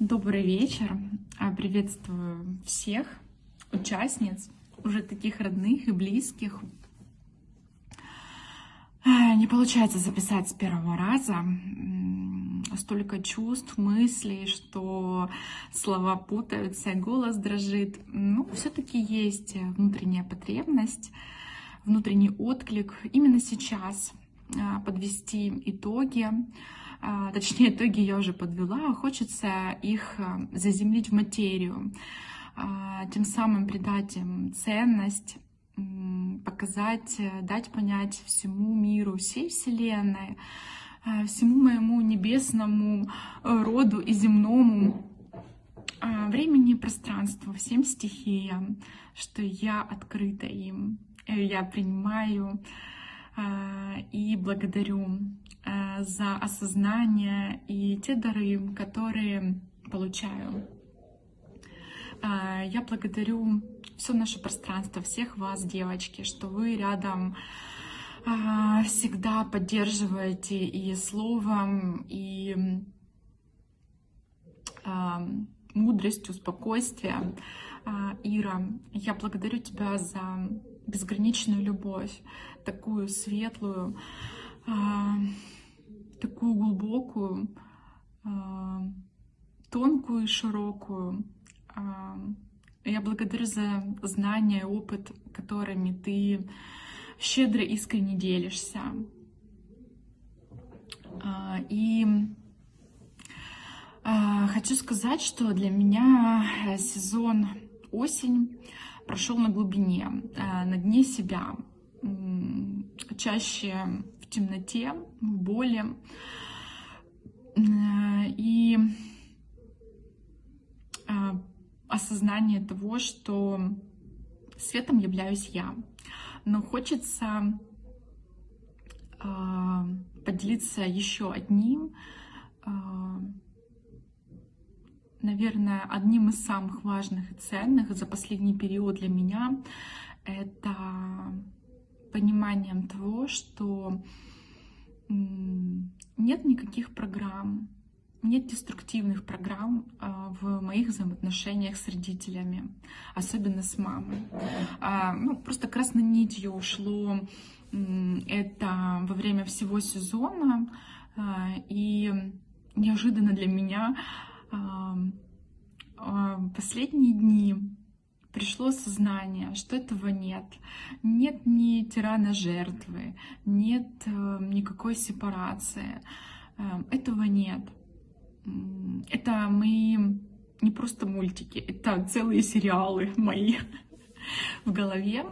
Добрый вечер. А, приветствую всех участниц, уже таких родных и близких. А, не получается записать с первого раза. Столько чувств, мыслей, что слова путаются, голос дрожит. Ну, все-таки есть внутренняя потребность, внутренний отклик именно сейчас а, подвести итоги точнее, итоги я уже подвела, хочется их а, заземлить в материю, а, тем самым придать им ценность, показать, э, дать понять всему миру, всей Вселенной, всему моему небесному э, роду и земному времени и пространству, всем стихиям, что я открыта им, э, я принимаю и благодарю. Э, за осознание и те дары, которые получаю. Э, я благодарю все наше пространство, всех вас, девочки, что вы рядом э, всегда поддерживаете и словом, и мудростью, спокойствием. Ира, я благодарю тебя за безграничную любовь, такую светлую, такую глубокую, а, тонкую и широкую. А, я благодарю за знания, опыт, которыми ты щедро, искренне делишься. И хочу сказать, что для меня сезон осень прошел на глубине, на дне себя. Чаще темноте, в боли. И а, осознание того, что светом являюсь я. Но хочется а, поделиться еще одним, наверное, одним из самых важных и ценных за последний период для меня. Это пониманием того, что нет никаких программ, нет деструктивных программ а, в моих взаимоотношениях с родителями, особенно с мамой. А, ну, просто красной нитью ушло это во время всего сезона, а, и неожиданно для меня последние дни пришло сознание, что этого нет. Нет ни тирана жертвы, нет э, никакой сепарации. Э, этого нет. Это мои не просто мультики, это целые сериалы мои в голове,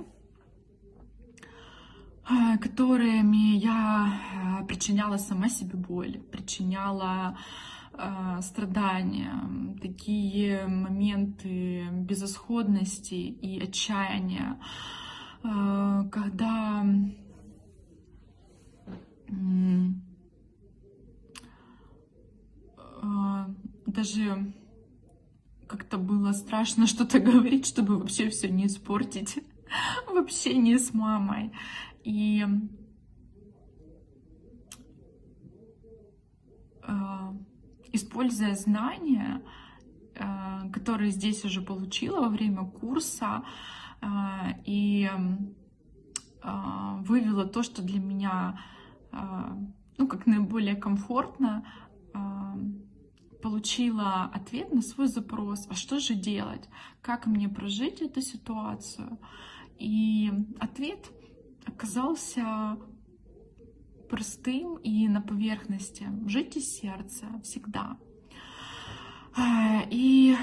э, которыми я причиняла сама себе боль, причиняла страдания, такие моменты безысходности и отчаяния, а, когда а, даже как-то было страшно что-то говорить, чтобы вообще все не испортить в общении с мамой. И используя знания, э, которые здесь уже получила во время курса, э, и э, вывела то, что для меня ну, как наиболее комфортно, получила ответ на свой запрос, а что же делать, как мне прожить эту ситуацию. И ответ оказался простым и на поверхности. Жить из сердца всегда. А, и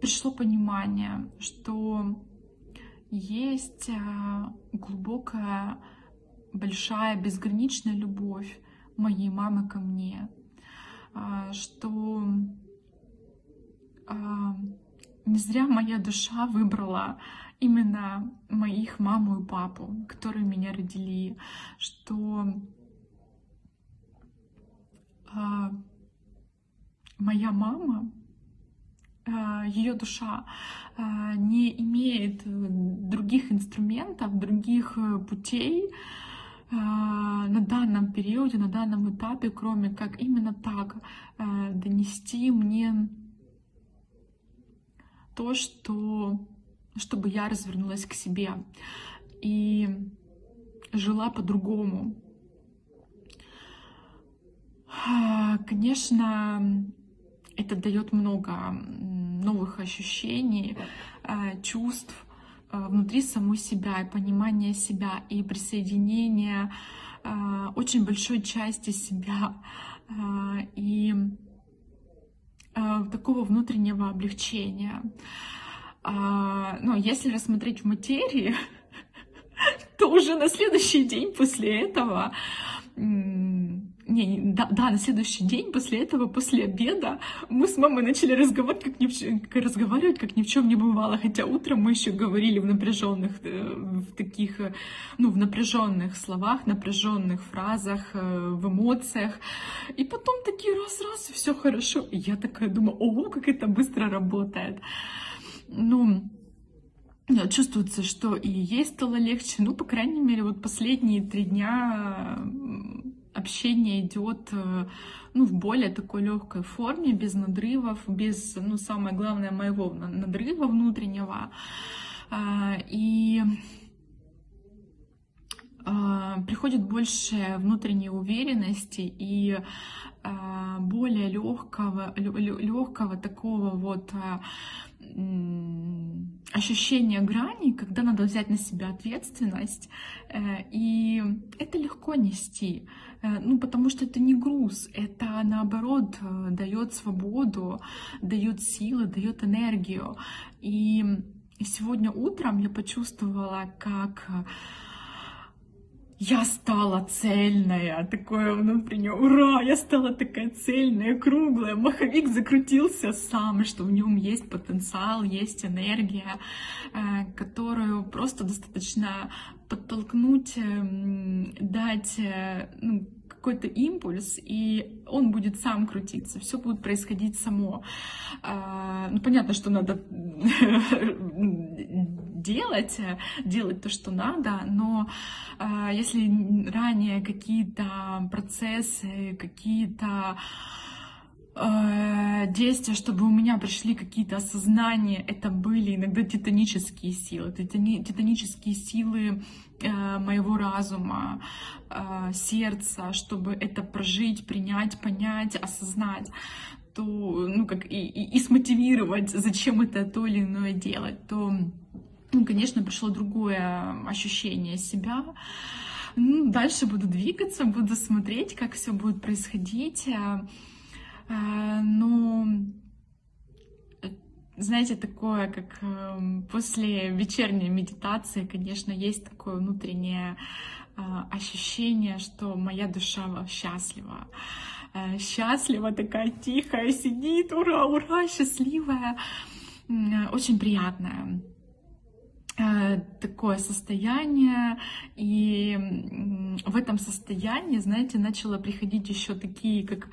пришло понимание, что есть а, глубокая, большая, безграничная любовь моей мамы ко мне, а, что не зря моя душа выбрала именно моих маму и папу, которые меня родили, что моя мама, а, ее душа а, не имеет других инструментов, других э, путей на данном периоде, на данном этапе, кроме как именно так донести мне то, что чтобы я развернулась к себе и жила по-другому. Конечно, это дает много новых ощущений, э, чувств э, внутри самой себя, и понимания себя, и присоединения очень большой части себя, и такого внутреннего облегчения. Но если рассмотреть в материи, то уже на следующий день после этого не, да, да, на следующий день после этого, после обеда, мы с мамой начали разговаривать, как ни в чем, разговаривать, как ни в чем не бывало. Хотя утром мы еще говорили в напряженных, э, в таких, э, ну, в напряженных словах, напряженных фразах, э, в эмоциях. И потом такие раз-раз, все хорошо. И я такая думаю, ого, как это быстро работает. Ну, чувствуется, что и ей стало легче. Ну, по крайней мере, вот последние три дня общение идет э, ну, в более такой легкой форме, без надрывов, без, ну, самое главное, моего надрыва внутреннего. А, и а, приходит больше внутренней уверенности и а, более легкого, легкого такого вот ощущение грани, когда надо взять на себя ответственность, э, и это легко нести, э, ну, потому что это не груз, это наоборот э, дает свободу, дает силы, дает энергию. И сегодня утром я почувствовала, как я стала цельная, такое внутреннее, ура, я стала такая цельная, круглая, маховик закрутился сам, что в нем есть потенциал, есть энергия, э, которую просто достаточно подтолкнуть, эм, дать э, ну, какой-то импульс, и он будет сам крутиться, все будет происходить само. А, ну, понятно, что надо делать, делать то, что надо, но а, если ранее какие-то процессы, какие-то а, действия, чтобы у меня пришли какие-то осознания, это были иногда титанические силы, титанические силы Э, моего разума, э, сердца, чтобы это прожить, принять, понять, осознать то, ну, как и, и, и смотивировать, зачем это то или иное делать, то, ну, конечно, пришло другое ощущение себя. Ну, дальше буду двигаться, буду смотреть, как все будет происходить. Э, но знаете, такое, как эм, после вечерней медитации, конечно, есть такое внутреннее ощущение, что моя душа счастлива. Э, счастлива, такая тихая, сидит, ура, ура, счастливая, очень приятная э, такое состояние, и в этом состоянии, знаете, начало приходить еще такие, как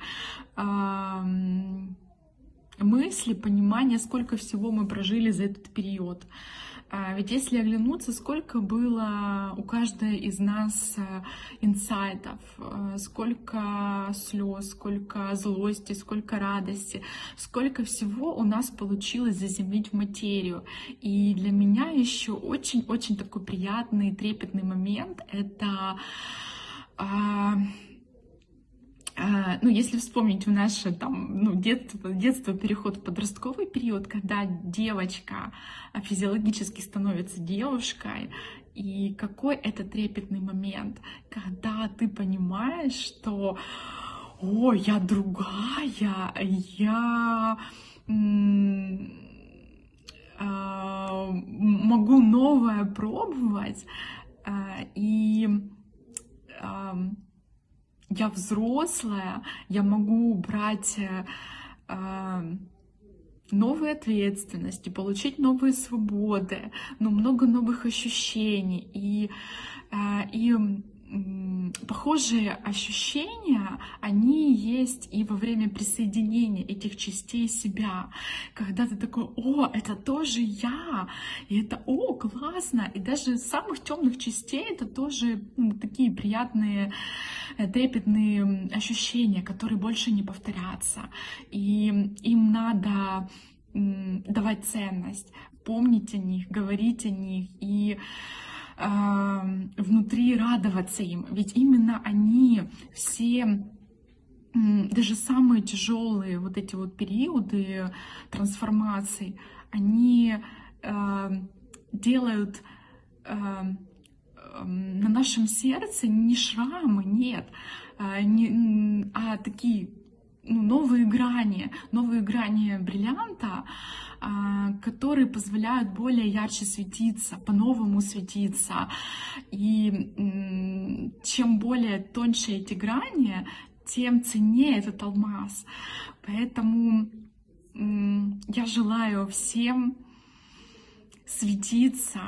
мысли, понимание, сколько всего мы прожили за этот период. А ведь если оглянуться, сколько было у каждой из нас э, инсайтов, э, сколько слез, сколько злости, сколько радости, сколько всего у нас получилось заземлить в материю. И для меня еще очень-очень такой приятный, трепетный момент — это а, ну, если вспомнить в наше там, ну, детство, детство, переход в подростковый период, когда девочка физиологически становится девушкой, и какой это трепетный момент, когда ты понимаешь, что «О, я другая, я а, могу новое пробовать», а, и я взрослая, я могу брать э, э, новые ответственности, получить новые свободы, ну, много новых ощущений. И, э, и похожие ощущения, они есть и во время присоединения этих частей себя, когда ты такой, о, это тоже я, и это, о, классно, и даже самых темных частей это тоже ну, такие приятные, э, трепетные ощущения, которые больше не повторятся, и им надо давать ценность, помнить о них, говорить о них. И внутри радоваться им. Ведь именно они все даже самые тяжелые вот эти вот периоды трансформации, они э, делают э, на нашем сердце не шрамы, нет, а, не, а такие новые грани, новые грани бриллианта, а, которые позволяют более ярче светиться, по-новому светиться. И чем более тоньше эти грани, тем ценнее этот алмаз. Поэтому я желаю всем светиться,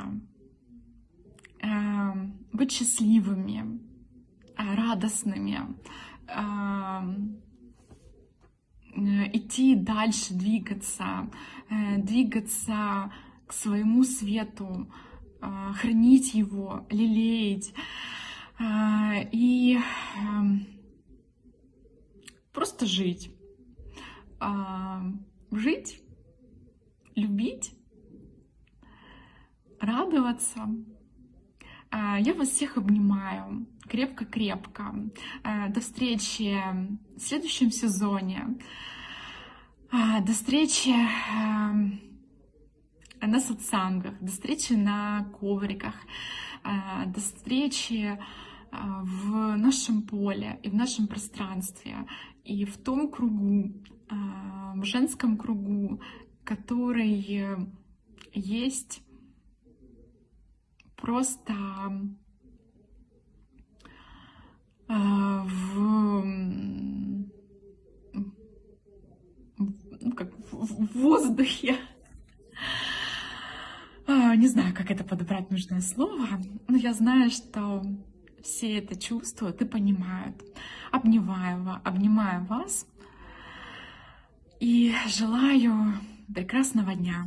эм, быть счастливыми, э, радостными, э, идти дальше, двигаться, э, двигаться к своему свету, хранить его, лелеять и эм, просто жить. Жить, любить радоваться. А, я вас всех обнимаю крепко-крепко. А, до встречи в следующем сезоне. А, до встречи на сатсангах, до встречи на ковриках, до встречи в нашем поле и в нашем пространстве, и в том кругу, в женском кругу, который есть просто э, в, как в воздухе. А, не знаю, как это подобрать нужное слово, но я знаю, что все это чувствуют и понимают. Обнимаю, обнимаю вас и желаю прекрасного дня.